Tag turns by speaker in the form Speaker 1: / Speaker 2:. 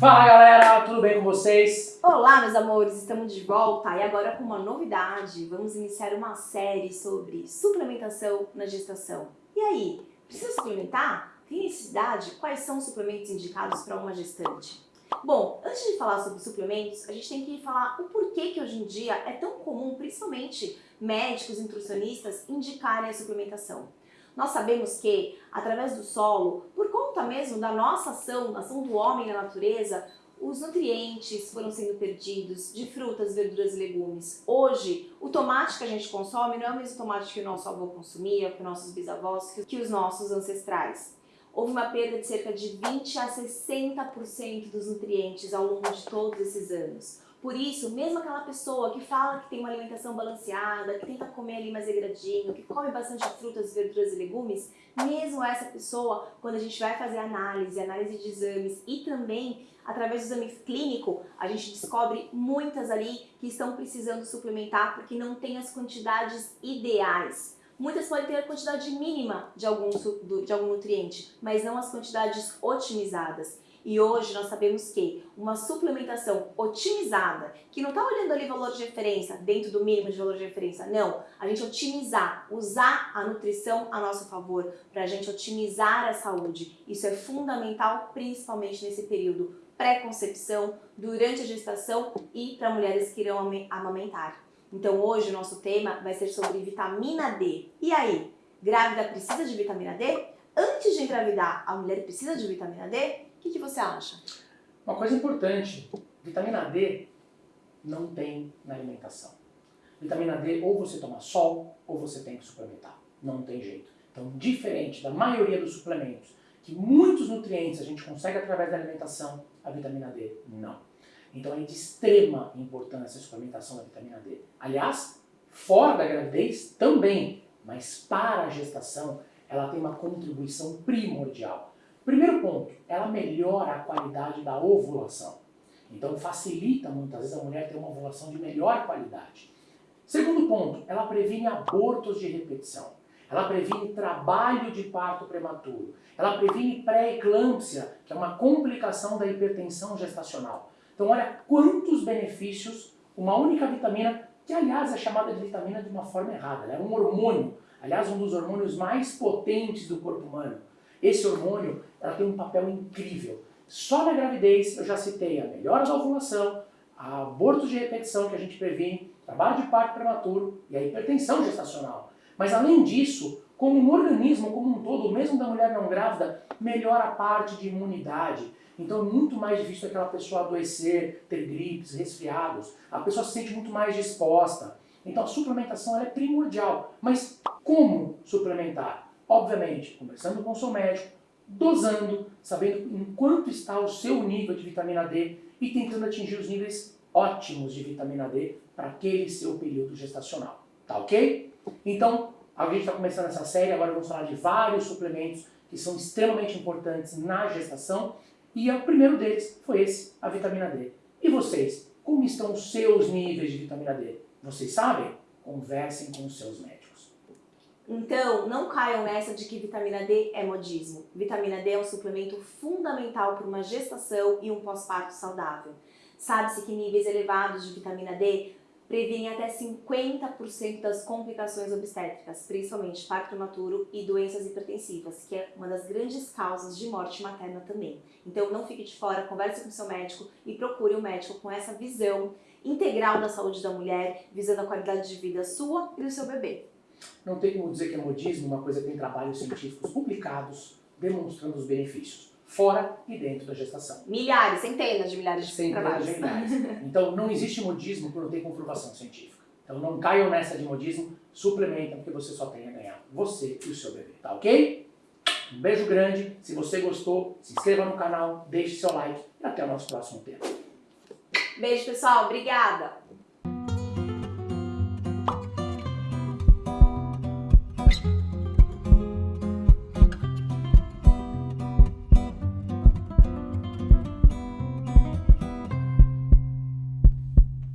Speaker 1: Fala galera, tudo bem com vocês?
Speaker 2: Olá meus amores, estamos de volta e agora com uma novidade. Vamos iniciar uma série sobre suplementação na gestação. E aí, precisa suplementar? Tem necessidade? Quais são os suplementos indicados para uma gestante? Bom, antes de falar sobre suplementos, a gente tem que falar o porquê que hoje em dia é tão comum, principalmente médicos e nutricionistas, indicarem a suplementação. Nós sabemos que, através do solo, por conta mesmo da nossa ação, da ação do homem na natureza, os nutrientes foram sendo perdidos de frutas, verduras e legumes. Hoje, o tomate que a gente consome não é o mesmo tomate que o nosso avô consumia, que os nossos bisavós, que os nossos ancestrais. Houve uma perda de cerca de 20 a 60% dos nutrientes ao longo de todos esses anos. Por isso, mesmo aquela pessoa que fala que tem uma alimentação balanceada, que tenta comer ali mais regradinho, que come bastante frutas, verduras e legumes, mesmo essa pessoa, quando a gente vai fazer análise, análise de exames e também através do exame clínico, a gente descobre muitas ali que estão precisando suplementar porque não tem as quantidades ideais. Muitas podem ter a quantidade mínima de algum, de algum nutriente, mas não as quantidades otimizadas. E hoje nós sabemos que uma suplementação otimizada, que não está olhando ali valor de referência, dentro do mínimo de valor de referência, não. A gente otimizar, usar a nutrição a nosso favor, para a gente otimizar a saúde. Isso é fundamental, principalmente nesse período pré-concepção, durante a gestação e para mulheres que irão amamentar. Então hoje o nosso tema vai ser sobre vitamina D. E aí, grávida precisa de vitamina D? Antes de engravidar, a mulher precisa de vitamina D? O que, que você acha?
Speaker 1: Uma coisa importante, vitamina D não tem na alimentação. Vitamina D ou você toma sol ou você tem que suplementar. Não tem jeito. Então, diferente da maioria dos suplementos, que muitos nutrientes a gente consegue através da alimentação, a vitamina D não. Então é de extrema importância a suplementação da vitamina D. Aliás, fora da gravidez também, mas para a gestação ela tem uma contribuição primordial. Primeiro ponto, ela melhora a qualidade da ovulação. Então facilita muitas vezes a mulher ter uma ovulação de melhor qualidade. Segundo ponto, ela previne abortos de repetição. Ela previne trabalho de parto prematuro. Ela previne pré-eclâmpsia, que é uma complicação da hipertensão gestacional. Então olha quantos benefícios uma única vitamina, que aliás é chamada de vitamina de uma forma errada, ela é um hormônio, aliás um dos hormônios mais potentes do corpo humano. Esse hormônio ela tem um papel incrível. Só na gravidez eu já citei a melhora da ovulação, a aborto de repetição que a gente previne, trabalho de parto prematuro e a hipertensão gestacional. Mas além disso, como no organismo como um todo, mesmo da mulher não grávida, melhora a parte de imunidade. Então é muito mais difícil aquela pessoa adoecer, ter gripes, resfriados. A pessoa se sente muito mais disposta. Então a suplementação é primordial. Mas como suplementar? Obviamente, conversando com o seu médico, dosando, sabendo em quanto está o seu nível de vitamina D e tentando atingir os níveis ótimos de vitamina D para aquele seu período gestacional. Tá ok? Então, a gente está começando essa série, agora vamos falar de vários suplementos que são extremamente importantes na gestação e o primeiro deles foi esse, a vitamina D. E vocês, como estão os seus níveis de vitamina D? Vocês sabem? Conversem com os seus médicos.
Speaker 2: Então, não caiam nessa de que vitamina D é modismo. Vitamina D é um suplemento fundamental para uma gestação e um pós-parto saudável. Sabe-se que níveis elevados de vitamina D previnem até 50% das complicações obstétricas, principalmente parto prematuro e doenças hipertensivas, que é uma das grandes causas de morte materna também. Então não fique de fora, converse com seu médico e procure um médico com essa visão integral da saúde da mulher, visando a qualidade de vida sua e do seu bebê.
Speaker 1: Não tem como dizer que é modismo uma coisa que tem trabalhos científicos publicados demonstrando os benefícios, fora e dentro da gestação.
Speaker 2: Milhares, centenas de milhares de
Speaker 1: centenas
Speaker 2: trabalhos.
Speaker 1: De milhares. Então não existe modismo por não ter comprovação científica. Então não caiam nessa de modismo, suplementem porque você só tem a ganhar, você e o seu bebê, tá ok? Um beijo grande, se você gostou, se inscreva no canal, deixe seu like e até o nosso próximo tema.
Speaker 2: Beijo pessoal, obrigada!